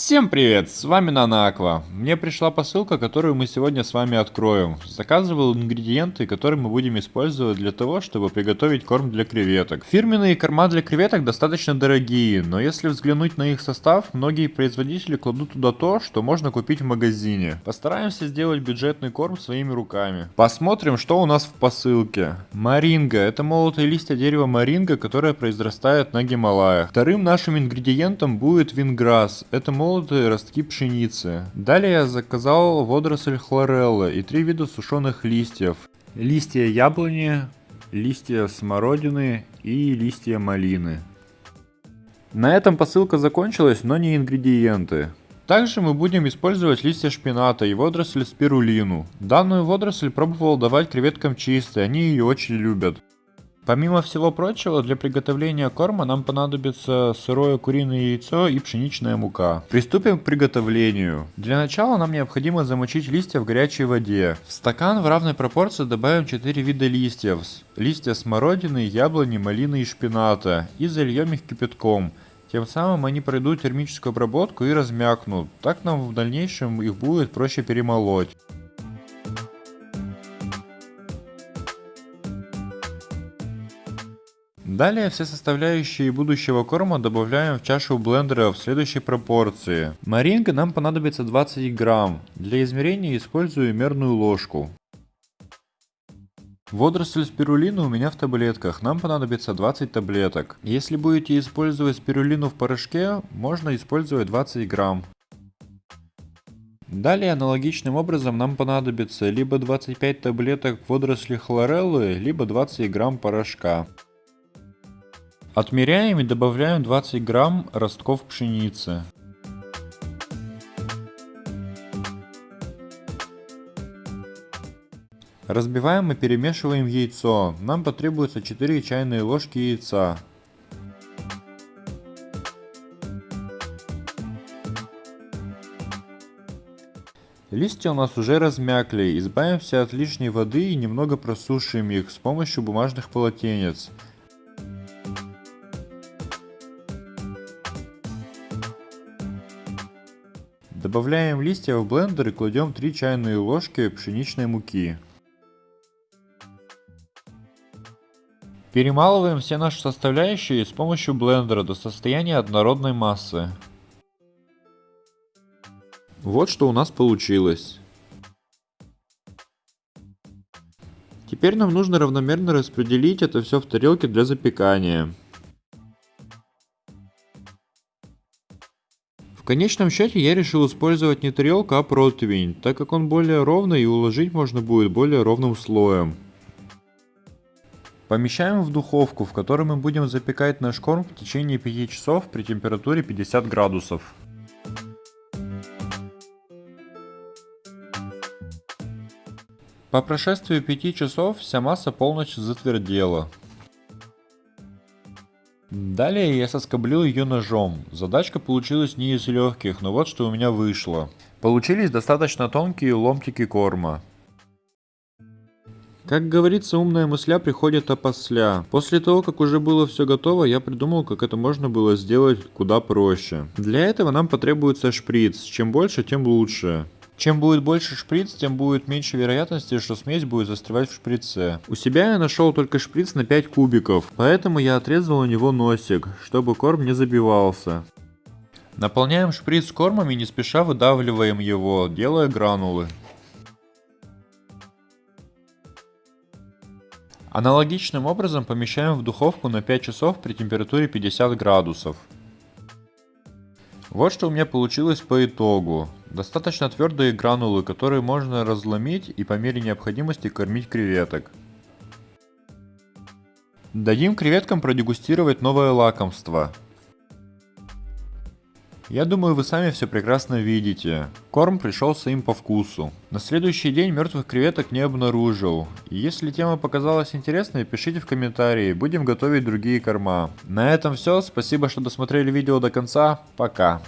Всем привет, с вами Нанаква. Мне пришла посылка, которую мы сегодня с вами откроем. Заказывал ингредиенты, которые мы будем использовать для того, чтобы приготовить корм для креветок. Фирменные корма для креветок достаточно дорогие, но если взглянуть на их состав, многие производители кладут туда то, что можно купить в магазине. Постараемся сделать бюджетный корм своими руками. Посмотрим, что у нас в посылке. Маринга. Это молотые листья дерева маринга, которое произрастает на Гималаях. Вторым нашим ингредиентом будет винграсс. Это молотые молотые ростки пшеницы. Далее я заказал водоросль хлореллы и три вида сушеных листьев. Листья яблони, листья смородины и листья малины. На этом посылка закончилась, но не ингредиенты. Также мы будем использовать листья шпината и водоросль спирулину. Данную водоросль пробовал давать креветкам чистой, они ее очень любят. Помимо всего прочего, для приготовления корма нам понадобится сырое куриное яйцо и пшеничная мука. Приступим к приготовлению. Для начала нам необходимо замочить листья в горячей воде. В стакан в равной пропорции добавим 4 вида листьев. Листья смородины, яблони, малины и шпината. И зальем их кипятком. Тем самым они пройдут термическую обработку и размякнут. Так нам в дальнейшем их будет проще перемолоть. Далее все составляющие будущего корма добавляем в чашу блендера в следующей пропорции. Маринга нам понадобится 20 грамм. Для измерения использую мерную ложку. Водоросль спирулины у меня в таблетках, нам понадобится 20 таблеток. Если будете использовать спирулину в порошке, можно использовать 20 грамм. Далее аналогичным образом нам понадобится либо 25 таблеток водоросли хлореллы, либо 20 грамм порошка. Отмеряем и добавляем 20 грамм ростков пшеницы. Разбиваем и перемешиваем яйцо. Нам потребуется 4 чайные ложки яйца. Листья у нас уже размякли. Избавимся от лишней воды и немного просушим их с помощью бумажных полотенец. Добавляем листья в блендер и кладем 3 чайные ложки пшеничной муки. Перемалываем все наши составляющие с помощью блендера до состояния однородной массы. Вот что у нас получилось. Теперь нам нужно равномерно распределить это все в тарелке для запекания. Конечном счете я решил использовать не тарелку, а противень, так как он более ровный и уложить можно будет более ровным слоем. Помещаем в духовку, в которой мы будем запекать наш корм в течение 5 часов при температуре 50 градусов. По прошествии 5 часов вся масса полностью затвердела. Далее я соскоблил ее ножом. Задачка получилась не из легких, но вот что у меня вышло. Получились достаточно тонкие ломтики корма. Как говорится, умная мысля приходит опосля. После того, как уже было все готово, я придумал, как это можно было сделать куда проще. Для этого нам потребуется шприц. Чем больше, тем лучше. Чем будет больше шприц, тем будет меньше вероятности, что смесь будет застревать в шприце. У себя я нашел только шприц на 5 кубиков, поэтому я отрезал у него носик, чтобы корм не забивался. Наполняем шприц кормом и не спеша выдавливаем его, делая гранулы. Аналогичным образом помещаем в духовку на 5 часов при температуре 50 градусов. Вот что у меня получилось по итогу. Достаточно твердые гранулы, которые можно разломить и по мере необходимости кормить креветок. Дадим креветкам продегустировать новое лакомство. Я думаю, вы сами все прекрасно видите. Корм пришелся им по вкусу. На следующий день мертвых креветок не обнаружил. Если тема показалась интересной, пишите в комментарии, будем готовить другие корма. На этом все, спасибо, что досмотрели видео до конца, пока.